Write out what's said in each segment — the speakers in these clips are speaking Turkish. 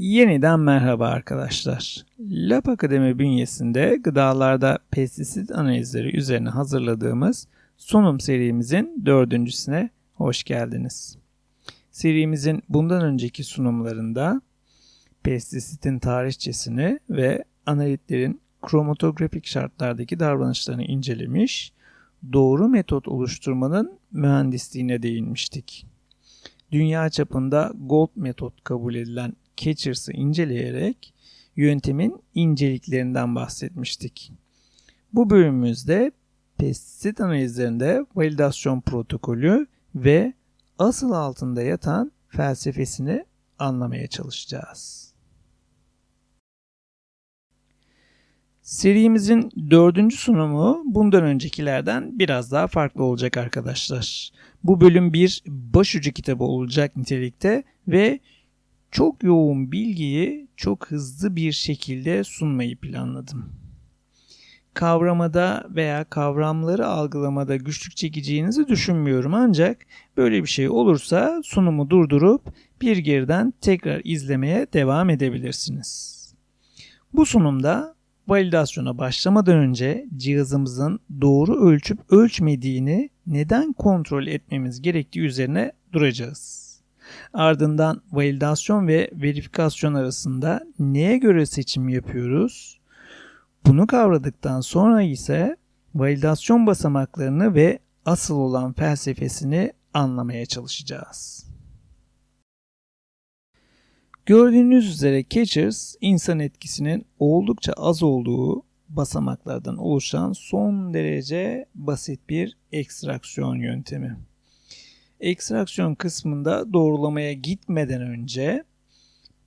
Yeniden merhaba arkadaşlar. Lab Akademi bünyesinde gıdalarda pestisit analizleri üzerine hazırladığımız sunum serimizin dördüncüsüne hoş geldiniz. Serimizin bundan önceki sunumlarında pestisitin tarihçesini ve analitlerin kromatografik şartlardaki davranışlarını incelemiş, doğru metot oluşturmanın mühendisliğine değinmiştik. Dünya çapında gold metot kabul edilen Catchers'ı inceleyerek yöntemin inceliklerinden bahsetmiştik. Bu bölümümüzde pestisit analizlerinde validasyon protokolü ve asıl altında yatan felsefesini anlamaya çalışacağız. Serimizin dördüncü sunumu bundan öncekilerden biraz daha farklı olacak arkadaşlar. Bu bölüm bir başucu kitabı olacak nitelikte ve çok yoğun bilgiyi çok hızlı bir şekilde sunmayı planladım. Kavramada veya kavramları algılamada güçlük çekeceğinizi düşünmüyorum ancak böyle bir şey olursa sunumu durdurup bir geriden tekrar izlemeye devam edebilirsiniz. Bu sunumda validasyona başlamadan önce cihazımızın doğru ölçüp ölçmediğini neden kontrol etmemiz gerektiği üzerine duracağız. Ardından validasyon ve verifikasyon arasında neye göre seçim yapıyoruz? Bunu kavradıktan sonra ise validasyon basamaklarını ve asıl olan felsefesini anlamaya çalışacağız. Gördüğünüz üzere Catchers insan etkisinin oldukça az olduğu basamaklardan oluşan son derece basit bir ekstraksiyon yöntemi ekstraksiyon kısmında doğrulamaya gitmeden önce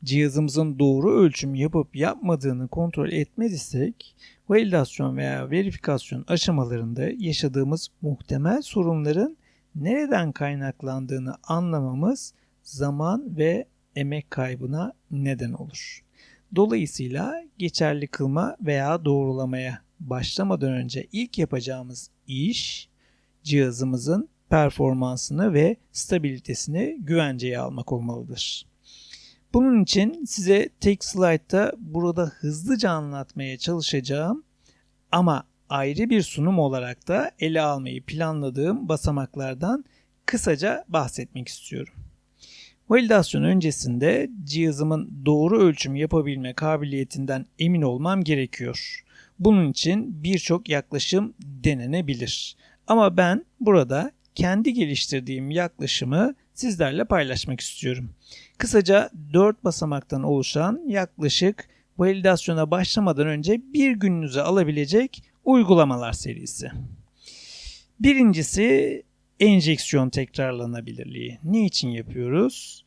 cihazımızın doğru ölçüm yapıp yapmadığını kontrol etmediysek validasyon veya verifikasyon aşamalarında yaşadığımız muhtemel sorunların nereden kaynaklandığını anlamamız zaman ve emek kaybına neden olur. Dolayısıyla geçerli kılma veya doğrulamaya başlamadan önce ilk yapacağımız iş cihazımızın performansını ve stabilitesini güvenceye almak olmalıdır. Bunun için size tek slaytta burada hızlıca anlatmaya çalışacağım ama ayrı bir sunum olarak da ele almayı planladığım basamaklardan kısaca bahsetmek istiyorum. Validasyon öncesinde cihazımın doğru ölçüm yapabilme kabiliyetinden emin olmam gerekiyor. Bunun için birçok yaklaşım denenebilir. Ama ben burada kendi geliştirdiğim yaklaşımı sizlerle paylaşmak istiyorum. Kısaca 4 basamaktan oluşan yaklaşık validasyona başlamadan önce bir gününüze alabilecek uygulamalar serisi. Birincisi enjeksiyon tekrarlanabilirliği. Ne için yapıyoruz?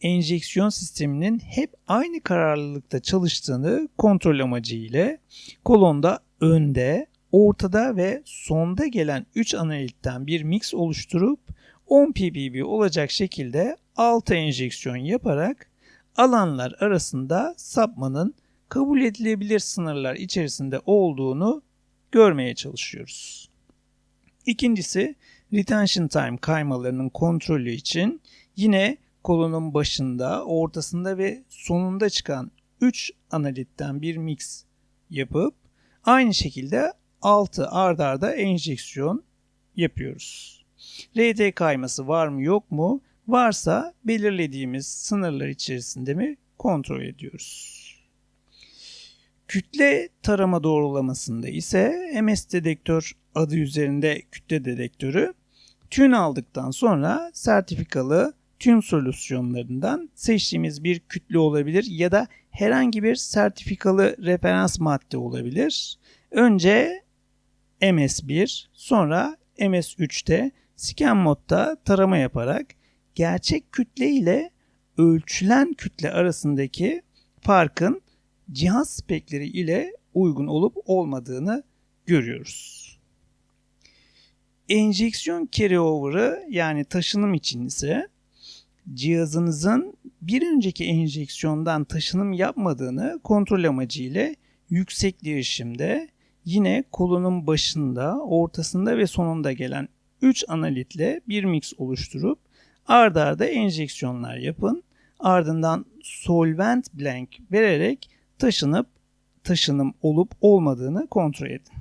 Enjeksiyon sisteminin hep aynı kararlılıkta çalıştığını kontrol amacı ile kolonda önde ortada ve sonda gelen 3 analitten bir mix oluşturup 10 ppb olacak şekilde 6 enjeksiyon yaparak alanlar arasında sapmanın kabul edilebilir sınırlar içerisinde olduğunu görmeye çalışıyoruz. İkincisi retention time kaymalarının kontrolü için yine kolonun başında, ortasında ve sonunda çıkan 3 analitten bir mix yapıp aynı şekilde 6 ard arda enjeksiyon yapıyoruz. RT kayması var mı yok mu? Varsa belirlediğimiz sınırlar içerisinde mi kontrol ediyoruz. Kütle tarama doğrulamasında ise MS dedektör adı üzerinde kütle dedektörü tün aldıktan sonra sertifikalı tüm solüsyonlarından seçtiğimiz bir kütle olabilir ya da herhangi bir sertifikalı referans madde olabilir. Önce MS1 sonra MS3'te scan modda tarama yaparak gerçek kütle ile ölçülen kütle arasındaki farkın cihaz spekleri ile uygun olup olmadığını görüyoruz. Enjeksiyon carryover'ı yani taşınım için ise cihazınızın bir önceki enjeksiyondan taşınım yapmadığını kontrol amacıyla yüksek değişimde yine kolunun başında, ortasında ve sonunda gelen 3 analitle bir mix oluşturup ard arda enjeksiyonlar yapın. ardından solvent blank vererek taşınıp taşınım olup olmadığını kontrol edin.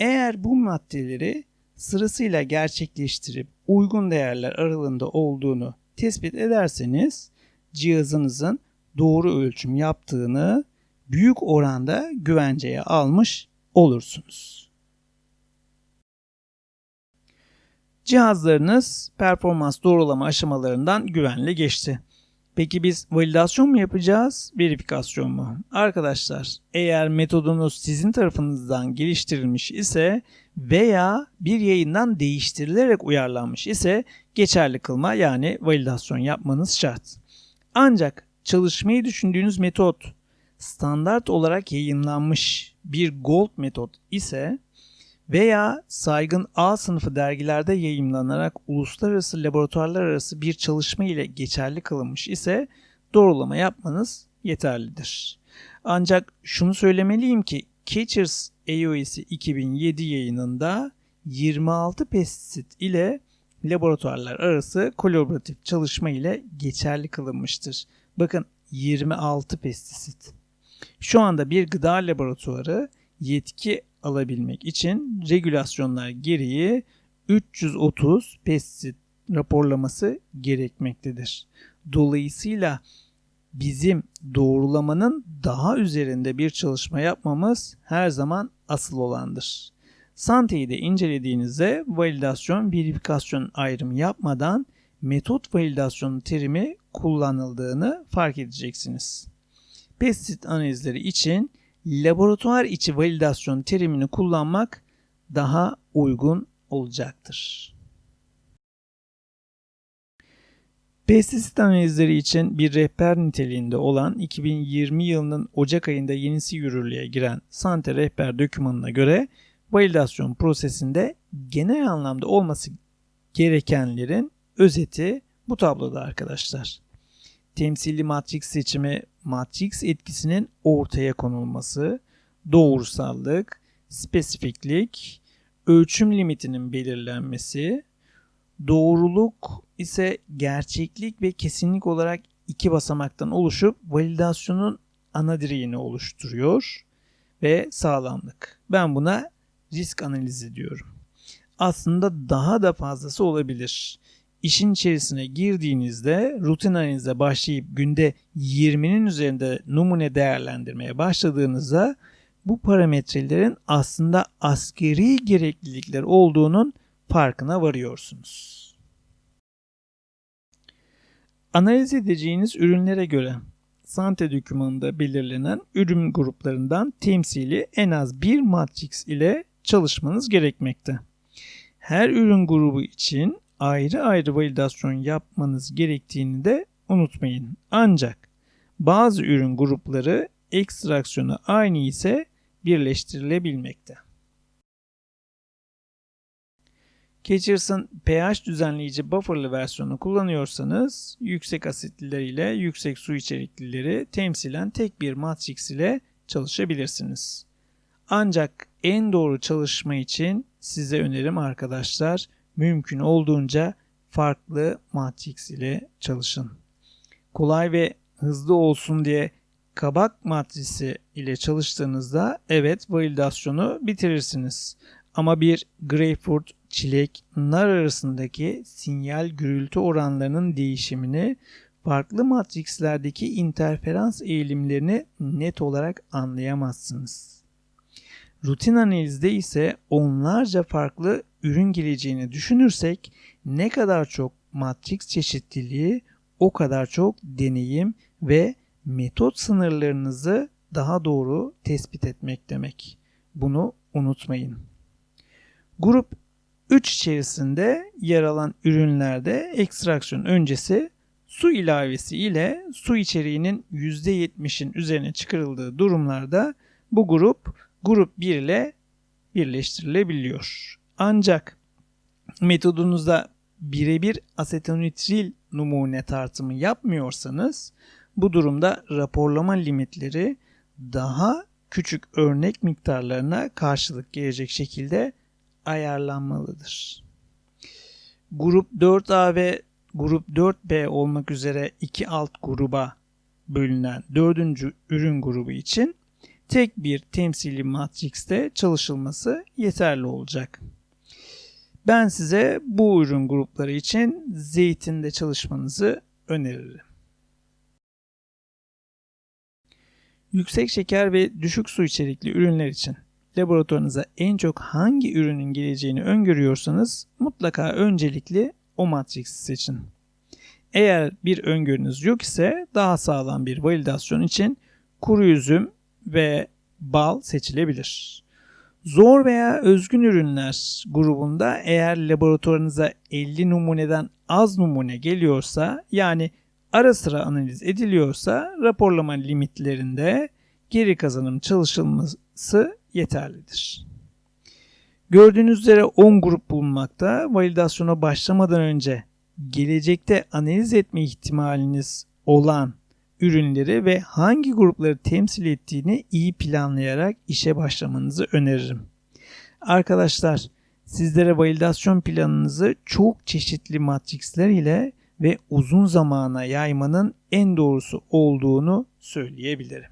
Eğer bu maddeleri sırasıyla gerçekleştirip uygun değerler aralığında olduğunu tespit ederseniz cihazınızın doğru ölçüm yaptığını büyük oranda güvenceye almış olursunuz. Cihazlarınız performans doğrulama aşamalarından güvenli geçti. Peki biz validasyon mu yapacağız, verifikasyon mu? Arkadaşlar, eğer metodunuz sizin tarafınızdan geliştirilmiş ise veya bir yayından değiştirilerek uyarlanmış ise geçerli kılma yani validasyon yapmanız şart. Ancak çalışmayı düşündüğünüz metot standart olarak yayınlanmış bir gold metot ise veya saygın A sınıfı dergilerde yayımlanarak uluslararası laboratuvarlar arası bir çalışma ile geçerli kılınmış ise doğrulama yapmanız yeterlidir. Ancak şunu söylemeliyim ki Catchers AOS'i 2007 yayınında 26 pestisit ile laboratuvarlar arası kolaboratif çalışma ile geçerli kılınmıştır. Bakın 26 pestisit. Şu anda bir gıda laboratuvarı yetki alabilmek için regülasyonlar gereği 330 pestisit raporlaması gerekmektedir. Dolayısıyla bizim doğrulamanın daha üzerinde bir çalışma yapmamız her zaman asıl olandır. Sante'yi de incelediğinizde validasyon, verifikasyon ayrımı yapmadan metot validasyonu terimi kullanıldığını fark edeceksiniz. Pestisit analizleri için laboratuvar içi validasyon terimini kullanmak daha uygun olacaktır. Pestisit analizleri için bir rehber niteliğinde olan 2020 yılının Ocak ayında yenisi yürürlüğe giren Sante rehber dokümanına göre validasyon prosesinde genel anlamda olması gerekenlerin özeti bu tabloda arkadaşlar. Temsili matris seçimi, matris etkisinin ortaya konulması, doğrusallık, spesifiklik, ölçüm limitinin belirlenmesi, doğruluk ise gerçeklik ve kesinlik olarak iki basamaktan oluşup validasyonun ana direğini oluşturuyor ve sağlamlık. Ben buna risk analizi diyorum. Aslında daha da fazlası olabilir. İşin içerisine girdiğinizde rutin analize başlayıp günde 20'nin üzerinde numune değerlendirmeye başladığınızda bu parametrelerin aslında askeri gereklilikler olduğunun farkına varıyorsunuz. Analiz edeceğiniz ürünlere göre Sante dokümanında belirlenen ürün gruplarından temsili en az bir matrix ile çalışmanız gerekmekte. Her ürün grubu için ayrı ayrı validasyon yapmanız gerektiğini de unutmayın. Ancak bazı ürün grupları ekstraksiyonu aynı ise birleştirilebilmekte. Catchers'ın pH düzenleyici bufferlı versiyonu kullanıyorsanız yüksek asitliler ile yüksek su içeriklileri temsilen tek bir matrix ile çalışabilirsiniz. Ancak en doğru çalışma için size önerim arkadaşlar mümkün olduğunca farklı matrix ile çalışın. Kolay ve hızlı olsun diye kabak matrisi ile çalıştığınızda evet validasyonu bitirirsiniz. Ama bir greyfurt, çilek, nar arasındaki sinyal gürültü oranlarının değişimini farklı matrikslerdeki interferans eğilimlerini net olarak anlayamazsınız. Rutin analizde ise onlarca farklı ürün geleceğini düşünürsek ne kadar çok matrix çeşitliliği o kadar çok deneyim ve metot sınırlarınızı daha doğru tespit etmek demek. Bunu unutmayın. Grup 3 içerisinde yer alan ürünlerde ekstraksiyon öncesi su ilavesi ile su içeriğinin %70'in üzerine çıkarıldığı durumlarda bu grup grup 1 ile birleştirilebiliyor. Ancak metodunuzda birebir asetonitril numune tartımı yapmıyorsanız bu durumda raporlama limitleri daha küçük örnek miktarlarına karşılık gelecek şekilde ayarlanmalıdır. Grup 4A ve grup 4B olmak üzere iki alt gruba bölünen dördüncü ürün grubu için tek bir temsili matrikste çalışılması yeterli olacak. Ben size bu ürün grupları için zeytinde çalışmanızı öneririm. Yüksek şeker ve düşük su içerikli ürünler için laboratuvarınıza en çok hangi ürünün geleceğini öngörüyorsanız mutlaka öncelikli o matriksi seçin. Eğer bir öngörünüz yok ise daha sağlam bir validasyon için kuru üzüm ve bal seçilebilir. Zor veya özgün ürünler grubunda eğer laboratuvarınıza 50 numuneden az numune geliyorsa yani ara sıra analiz ediliyorsa raporlama limitlerinde geri kazanım çalışılması yeterlidir. Gördüğünüz üzere 10 grup bulunmakta. Validasyona başlamadan önce gelecekte analiz etme ihtimaliniz olan ürünleri ve hangi grupları temsil ettiğini iyi planlayarak işe başlamanızı öneririm. Arkadaşlar sizlere validasyon planınızı çok çeşitli matriksler ile ve uzun zamana yaymanın en doğrusu olduğunu söyleyebilirim.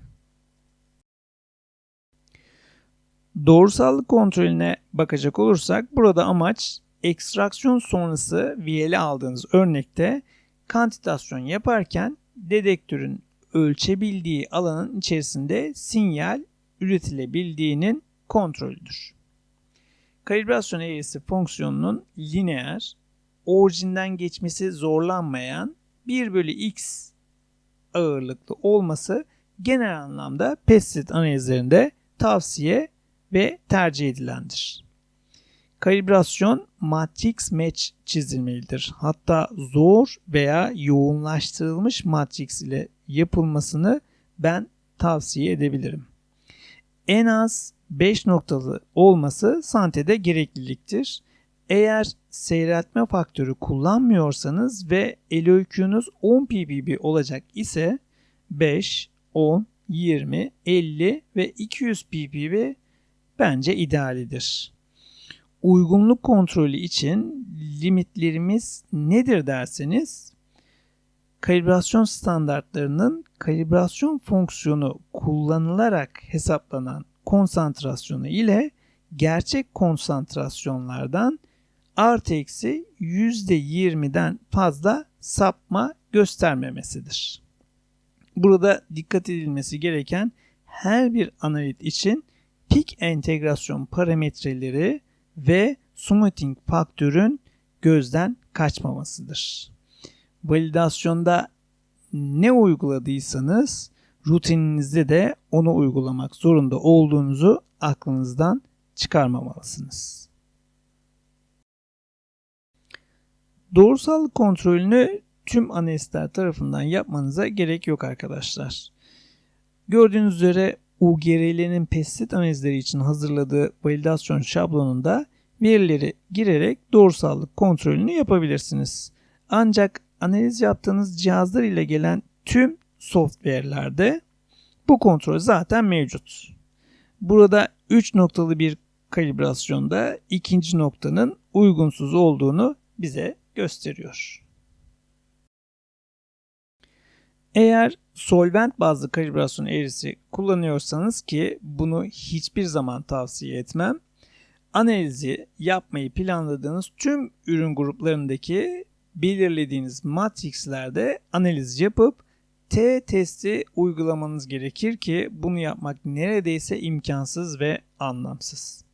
Doğrusallık kontrolüne bakacak olursak burada amaç ekstraksiyon sonrası VL'i aldığınız örnekte kantitasyon yaparken dedektörün ölçebildiği alanın içerisinde sinyal üretilebildiğinin kontrolüdür. Kalibrasyon eğrisi fonksiyonunun lineer, orijinden geçmesi zorlanmayan 1 bölü x ağırlıklı olması genel anlamda pestit analizlerinde tavsiye ve tercih edilendir. Kalibrasyon matrix match çizilmelidir. Hatta zor veya yoğunlaştırılmış matrix ile yapılmasını ben tavsiye edebilirim. En az 5 noktalı olması santede gerekliliktir. Eğer seyreltme faktörü kullanmıyorsanız ve LOQ'nuz 10 ppb olacak ise 5, 10, 20, 50 ve 200 ppb bence idealidir. Uygunluk kontrolü için limitlerimiz nedir derseniz kalibrasyon standartlarının kalibrasyon fonksiyonu kullanılarak hesaplanan konsantrasyonu ile gerçek konsantrasyonlardan artı eksi %20'den fazla sapma göstermemesidir. Burada dikkat edilmesi gereken her bir analit için pik entegrasyon parametreleri ve smoothing faktörün gözden kaçmamasıdır. Validasyonda ne uyguladıysanız rutininizde de onu uygulamak zorunda olduğunuzu aklınızdan çıkarmamalısınız. Doğrusallık kontrolünü tüm analistler tarafından yapmanıza gerek yok arkadaşlar. Gördüğünüz üzere UGRL'nin pestit analizleri için hazırladığı validasyon şablonunda verileri girerek doğrusallık kontrolünü yapabilirsiniz. Ancak analiz yaptığınız cihazlar ile gelen tüm software'lerde bu kontrol zaten mevcut. Burada 3 noktalı bir kalibrasyonda ikinci noktanın uygunsuz olduğunu bize gösteriyor. Eğer solvent bazlı kalibrasyon eğrisi kullanıyorsanız ki bunu hiçbir zaman tavsiye etmem. Analizi yapmayı planladığınız tüm ürün gruplarındaki belirlediğiniz matrixlerde analiz yapıp T testi uygulamanız gerekir ki bunu yapmak neredeyse imkansız ve anlamsız.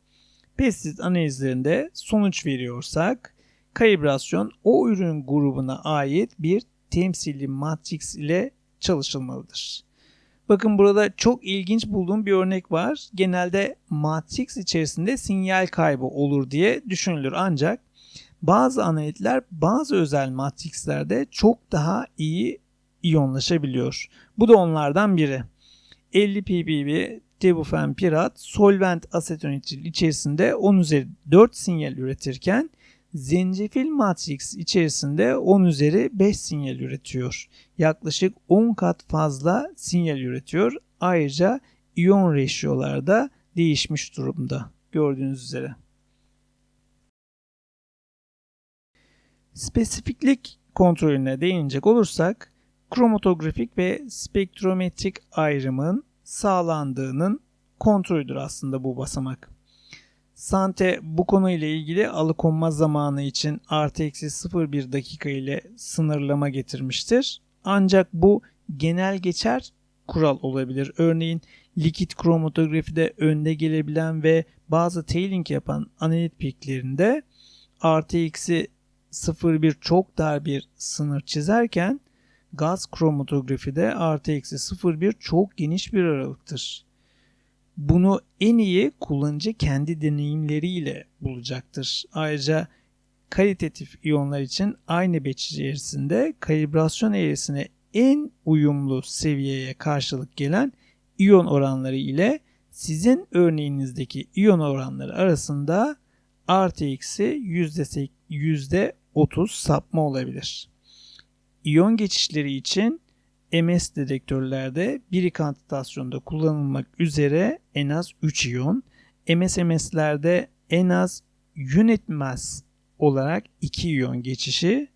Pestit analizlerinde sonuç veriyorsak kalibrasyon o ürün grubuna ait bir temsili matrix ile çalışılmalıdır. Bakın burada çok ilginç bulduğum bir örnek var. Genelde matrix içerisinde sinyal kaybı olur diye düşünülür ancak bazı analitler bazı özel matrixlerde çok daha iyi iyonlaşabiliyor. Bu da onlardan biri. 50 ppb tebufenpirat solvent asetonitril içerisinde 10 üzeri 4 sinyal üretirken zencefil matrix içerisinde 10 üzeri 5 sinyal üretiyor. Yaklaşık 10 kat fazla sinyal üretiyor. Ayrıca iyon ratio'larda değişmiş durumda gördüğünüz üzere. Spesifiklik kontrolüne değinecek olursak kromatografik ve spektrometrik ayrımın sağlandığının kontrolüdür aslında bu basamak. Sante bu konuyla ilgili alıkonma zamanı için artı eksi 0,1 dakika ile sınırlama getirmiştir. Ancak bu genel geçer kural olabilir. Örneğin likit kromatografide önde gelebilen ve bazı tailing yapan analit piklerinde artı eksi 0,1 çok dar bir sınır çizerken gaz kromatografide artı eksi 0,1 çok geniş bir aralıktır. Bunu en iyi kullanıcı kendi deneyimleriyle bulacaktır. Ayrıca kalitatif iyonlar için aynı batch içerisinde kalibrasyon eğrisine en uyumlu seviyeye karşılık gelen iyon oranları ile sizin örneğinizdeki iyon oranları arasında yüzde 30 sapma olabilir. İyon geçişleri için MS dedektörlerde biri kantitasyonda kullanılmak üzere en az 3 iyon, MSMS'lerde en az mass olarak 2 iyon geçişi,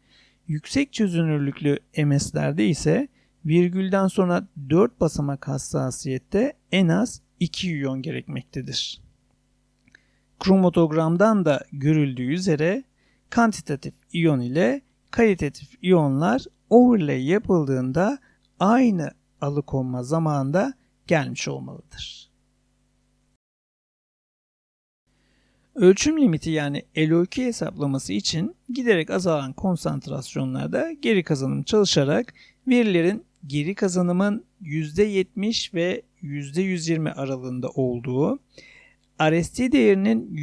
yüksek çözünürlüklü MS'lerde ise virgülden sonra 4 basamak hassasiyette en az 2 iyon gerekmektedir. Kromatogramdan da görüldüğü üzere kantitatif iyon ile kalitatif iyonlar overlay yapıldığında aynı alıkonma zamanında gelmiş olmalıdır. Ölçüm limiti yani LO2 hesaplaması için giderek azalan konsantrasyonlarda geri kazanım çalışarak verilerin geri kazanımın %70 ve %120 aralığında olduğu, RST değerinin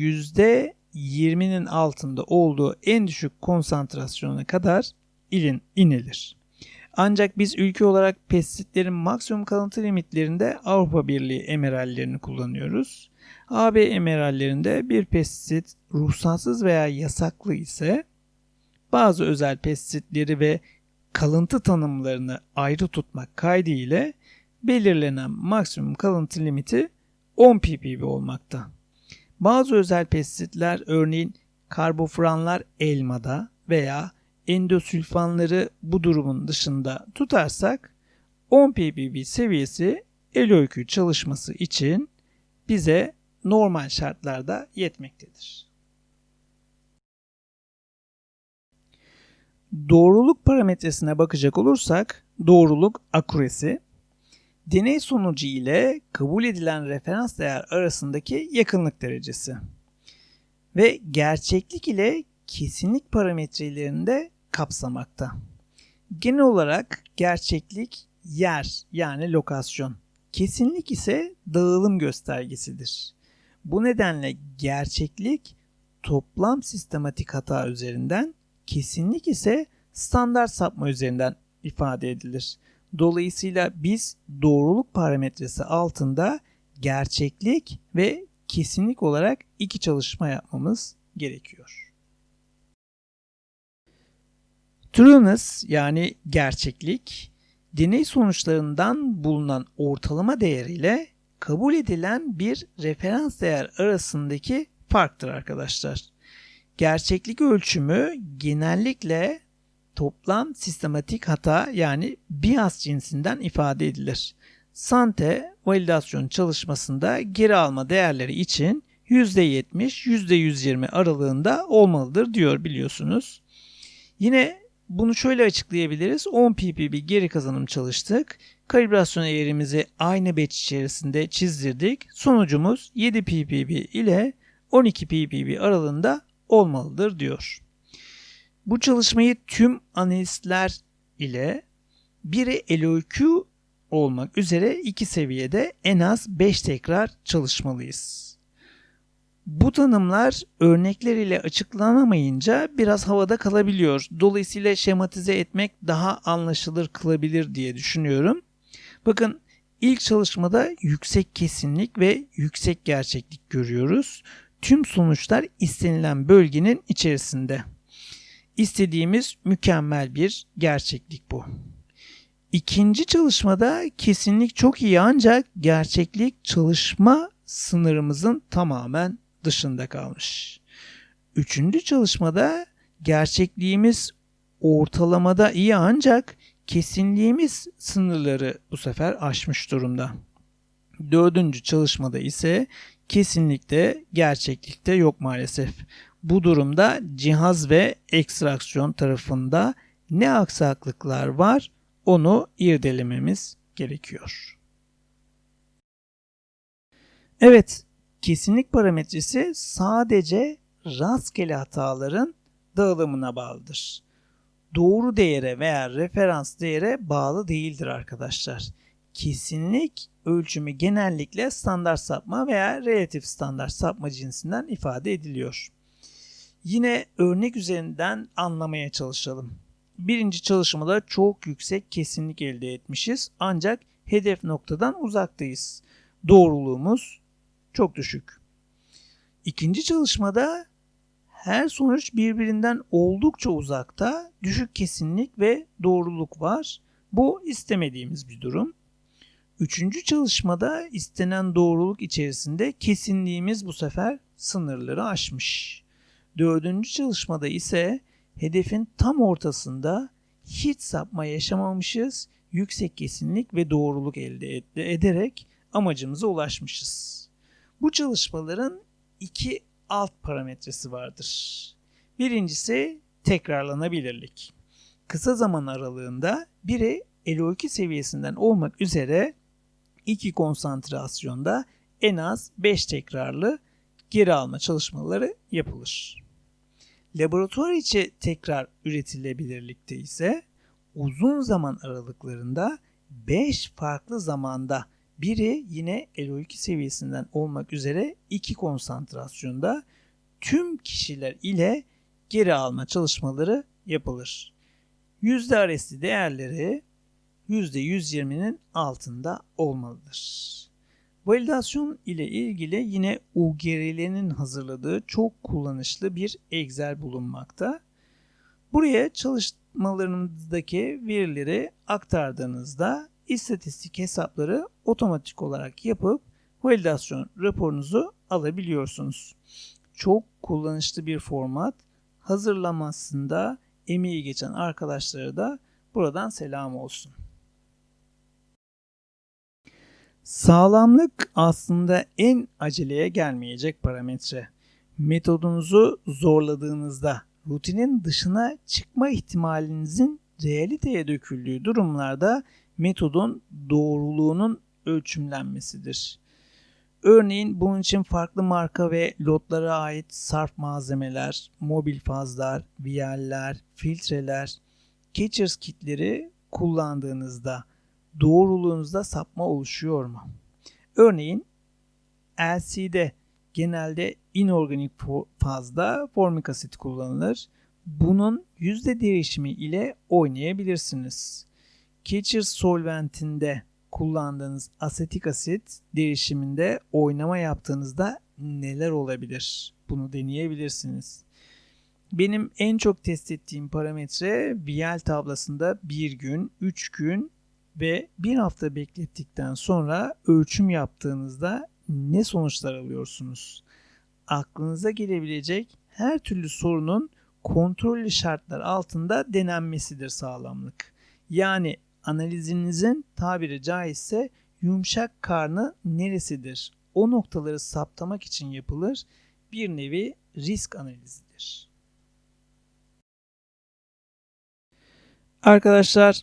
%20'nin altında olduğu en düşük konsantrasyona kadar ilin, inilir. Ancak biz ülke olarak pestisitlerin maksimum kalıntı limitlerinde Avrupa Birliği emerallerini kullanıyoruz. AB emerallerinde bir pestisit ruhsatsız veya yasaklı ise bazı özel pestisitleri ve kalıntı tanımlarını ayrı tutmak kaydıyla belirlenen maksimum kalıntı limiti 10 ppb olmakta. Bazı özel pestisitler örneğin karbofranlar elmada veya endosülfanları bu durumun dışında tutarsak 10 ppb seviyesi el çalışması için bize normal şartlarda yetmektedir. Doğruluk parametresine bakacak olursak doğruluk akuresi deney sonucu ile kabul edilen referans değer arasındaki yakınlık derecesi ve gerçeklik ile kesinlik parametrelerini de kapsamakta. Genel olarak gerçeklik yer yani lokasyon, kesinlik ise dağılım göstergesidir. Bu nedenle gerçeklik toplam sistematik hata üzerinden, kesinlik ise standart sapma üzerinden ifade edilir. Dolayısıyla biz doğruluk parametresi altında gerçeklik ve kesinlik olarak iki çalışma yapmamız gerekiyor. Trueness yani gerçeklik, deney sonuçlarından bulunan ortalama değeriyle kabul edilen bir referans değer arasındaki farktır arkadaşlar. Gerçeklik ölçümü genellikle toplam sistematik hata yani bias cinsinden ifade edilir. Sante validasyon çalışmasında geri alma değerleri için %70, %120 aralığında olmalıdır diyor biliyorsunuz. Yine bunu şöyle açıklayabiliriz. 10 ppb geri kazanım çalıştık. Kalibrasyon eğrimizi aynı batch içerisinde çizdirdik. Sonucumuz 7 ppb ile 12 ppb aralığında olmalıdır diyor. Bu çalışmayı tüm analistler ile biri LOQ olmak üzere iki seviyede en az 5 tekrar çalışmalıyız. Bu tanımlar örnekler ile açıklanamayınca biraz havada kalabiliyor. Dolayısıyla şematize etmek daha anlaşılır kılabilir diye düşünüyorum. Bakın ilk çalışmada yüksek kesinlik ve yüksek gerçeklik görüyoruz. Tüm sonuçlar istenilen bölgenin içerisinde. İstediğimiz mükemmel bir gerçeklik bu. İkinci çalışmada kesinlik çok iyi ancak gerçeklik çalışma sınırımızın tamamen dışında kalmış. Üçüncü çalışmada gerçekliğimiz ortalamada iyi ancak kesinliğimiz sınırları bu sefer aşmış durumda. Dördüncü çalışmada ise kesinlikle gerçeklikte yok maalesef. Bu durumda cihaz ve ekstraksiyon tarafında ne aksaklıklar var onu irdelememiz gerekiyor. Evet, kesinlik parametresi sadece rastgele hataların dağılımına bağlıdır. Doğru değere veya referans değere bağlı değildir arkadaşlar. Kesinlik ölçümü genellikle standart sapma veya relatif standart sapma cinsinden ifade ediliyor. Yine örnek üzerinden anlamaya çalışalım. Birinci çalışmada çok yüksek kesinlik elde etmişiz ancak hedef noktadan uzaktayız. Doğruluğumuz çok düşük. İkinci çalışmada her sonuç birbirinden oldukça uzakta düşük kesinlik ve doğruluk var. Bu istemediğimiz bir durum. Üçüncü çalışmada istenen doğruluk içerisinde kesinliğimiz bu sefer sınırları aşmış. Dördüncü çalışmada ise hedefin tam ortasında hiç sapma yaşamamışız, yüksek kesinlik ve doğruluk elde ederek amacımıza ulaşmışız. Bu çalışmaların iki alt parametresi vardır. Birincisi tekrarlanabilirlik. Kısa zaman aralığında biri LO2 seviyesinden olmak üzere iki konsantrasyonda en az 5 tekrarlı geri alma çalışmaları yapılır. Laboratuvar içi tekrar üretilebilirlikte ise uzun zaman aralıklarında 5 farklı zamanda biri yine LO2 seviyesinden olmak üzere iki konsantrasyonda tüm kişiler ile geri alma çalışmaları yapılır. Yüzde RSD değerleri %120'nin altında olmalıdır. Validasyon ile ilgili yine UGRL'nin hazırladığı çok kullanışlı bir Excel bulunmakta. Buraya çalışmalarınızdaki verileri aktardığınızda istatistik hesapları otomatik olarak yapıp validasyon raporunuzu alabiliyorsunuz. Çok kullanışlı bir format. Hazırlamasında emeği geçen arkadaşlara da buradan selam olsun. Sağlamlık aslında en aceleye gelmeyecek parametre. Metodunuzu zorladığınızda rutinin dışına çıkma ihtimalinizin realiteye döküldüğü durumlarda metodun doğruluğunun ölçümlenmesidir. Örneğin bunun için farklı marka ve lotlara ait sarf malzemeler, mobil fazlar, viyaller, filtreler, catchers kitleri kullandığınızda doğruluğunuzda sapma oluşuyor mu? Örneğin LC'de genelde inorganik fazda formik asit kullanılır. Bunun yüzde değişimi ile oynayabilirsiniz. Catcher solventinde kullandığınız asetik asit değişiminde oynama yaptığınızda neler olabilir? Bunu deneyebilirsiniz. Benim en çok test ettiğim parametre VL tablasında 1 gün, 3 gün ve bir hafta beklettikten sonra ölçüm yaptığınızda ne sonuçlar alıyorsunuz? Aklınıza gelebilecek her türlü sorunun kontrollü şartlar altında denenmesidir sağlamlık. Yani analizinizin tabiri caizse yumuşak karnı neresidir? O noktaları saptamak için yapılır. Bir nevi risk analizidir. Arkadaşlar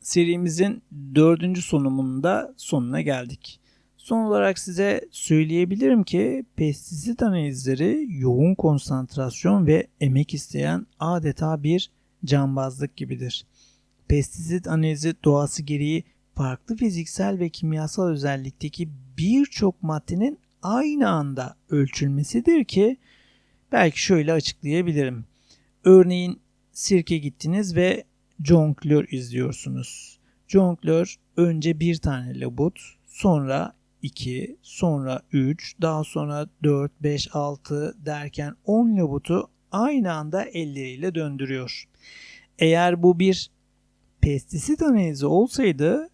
serimizin dördüncü sunumunda sonuna geldik. Son olarak size söyleyebilirim ki pestisit analizleri yoğun konsantrasyon ve emek isteyen adeta bir cambazlık gibidir. Pestisit analizi doğası gereği farklı fiziksel ve kimyasal özellikteki birçok maddenin aynı anda ölçülmesidir ki belki şöyle açıklayabilirim. Örneğin sirke gittiniz ve jonglör izliyorsunuz. Jonglör önce bir tane labut, sonra 2, sonra 3, daha sonra 4, 5, 6 derken 10 labutu aynı anda elleriyle döndürüyor. Eğer bu bir pestisit analizi olsaydı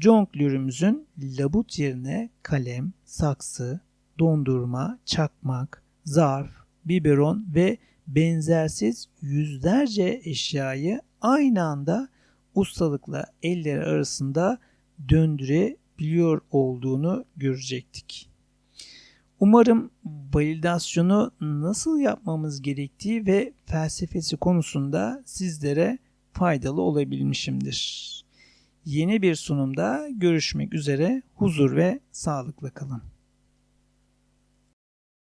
jonglörümüzün labut yerine kalem, saksı, dondurma, çakmak, zarf, biberon ve benzersiz yüzlerce eşyayı aynı anda ustalıkla elleri arasında döndürebiliyor olduğunu görecektik. Umarım validasyonu nasıl yapmamız gerektiği ve felsefesi konusunda sizlere faydalı olabilmişimdir. Yeni bir sunumda görüşmek üzere huzur ve sağlıkla kalın.